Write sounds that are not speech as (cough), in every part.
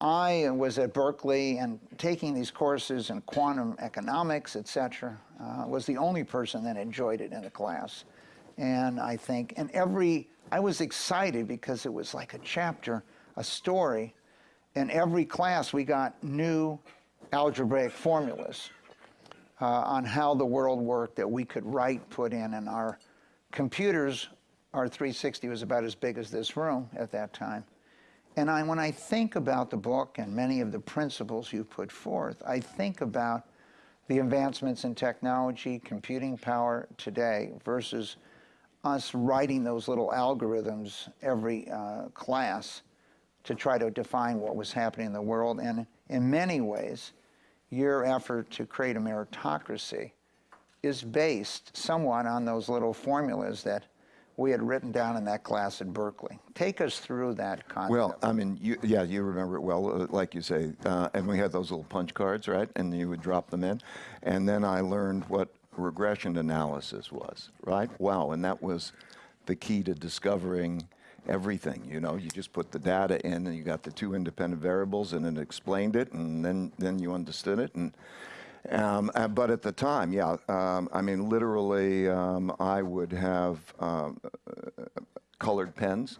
I was at Berkeley and taking these courses in quantum economics, et cetera, uh, was the only person that enjoyed it in the class. And I think, and every, I was excited because it was like a chapter, a story. In every class, we got new algebraic formulas uh, on how the world worked that we could write, put in, and our computers, our 360 was about as big as this room at that time. And I, when I think about the book and many of the principles you put forth, I think about the advancements in technology, computing power today versus us writing those little algorithms every uh, class to try to define what was happening in the world. And in many ways, your effort to create a meritocracy is based somewhat on those little formulas that we had written down in that class at Berkeley. Take us through that concept. Well, I mean, you, yeah, you remember it well, uh, like you say. Uh, and we had those little punch cards, right? And you would drop them in. And then I learned what regression analysis was, right? Wow, and that was the key to discovering everything. You know, you just put the data in and you got the two independent variables and it explained it and then, then you understood it. And um, uh, but at the time, yeah, um, I mean, literally, um, I would have um, colored pens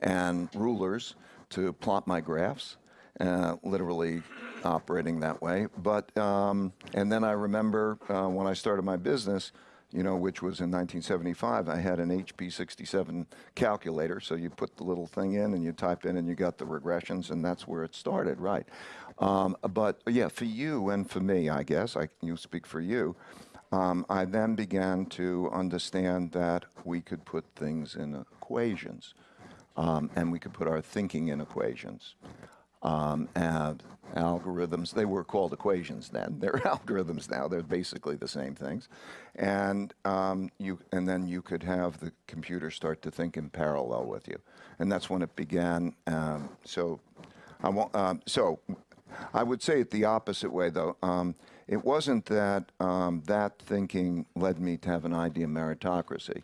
and rulers to plot my graphs, uh, literally operating that way. But, um, and then I remember uh, when I started my business, you know, which was in 1975, I had an HP 67 calculator. So you put the little thing in and you type in and you got the regressions and that's where it started, right? Um, but yeah, for you and for me, I guess, I, you speak for you, um, I then began to understand that we could put things in equations um, and we could put our thinking in equations um, and algorithms. They were called equations then. They're (laughs) algorithms now. They're basically the same things. And, um, you, and then you could have the computer start to think in parallel with you. And that's when it began. Um, so, I won't, um, so I would say it the opposite way, though. Um, it wasn't that um, that thinking led me to have an idea of meritocracy.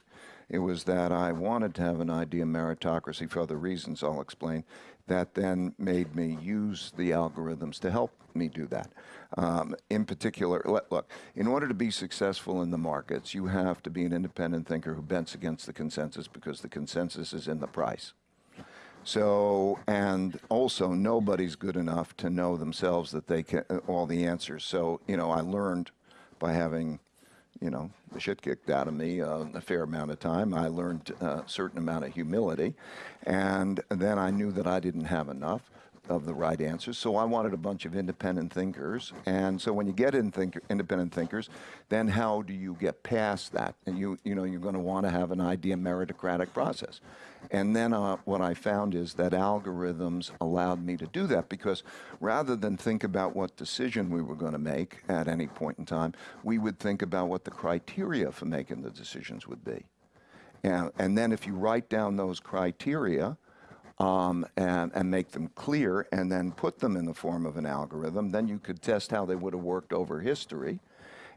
It was that I wanted to have an idea of meritocracy for other reasons I'll explain that then made me use the algorithms to help me do that. Um, in particular, look, in order to be successful in the markets, you have to be an independent thinker who bends against the consensus because the consensus is in the price. So, and also nobody's good enough to know themselves that they can, all the answers. So, you know, I learned by having you know, the shit kicked out of me uh, a fair amount of time. I learned a certain amount of humility. And then I knew that I didn't have enough of the right answers. So I wanted a bunch of independent thinkers. And so when you get in think independent thinkers, then how do you get past that? And you, you know, you're going to want to have an idea meritocratic process. And then uh, what I found is that algorithms allowed me to do that because rather than think about what decision we were going to make at any point in time, we would think about what the criteria for making the decisions would be. And, and then if you write down those criteria, um, and, and, make them clear and then put them in the form of an algorithm, then you could test how they would have worked over history.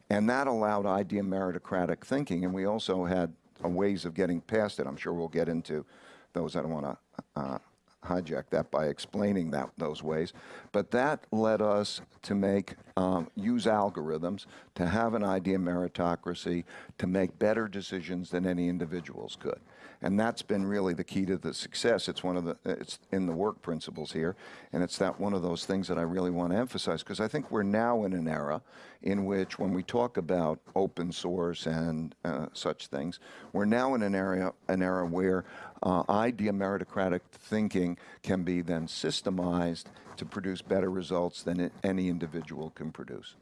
And that allowed idea meritocratic thinking. And we also had ways of getting past it. I'm sure we'll get into those. I don't want to uh, hijack that by explaining that those ways. But that led us to make, um, use algorithms to have an idea meritocracy to make better decisions than any individuals could. And that's been really the key to the success. It's one of the, it's in the work principles here. And it's that one of those things that I really want to emphasize because I think we're now in an era in which when we talk about open source and uh, such things, we're now in an area, an era where uh, idea meritocratic thinking can be then systemized to produce better results than any individual can produce.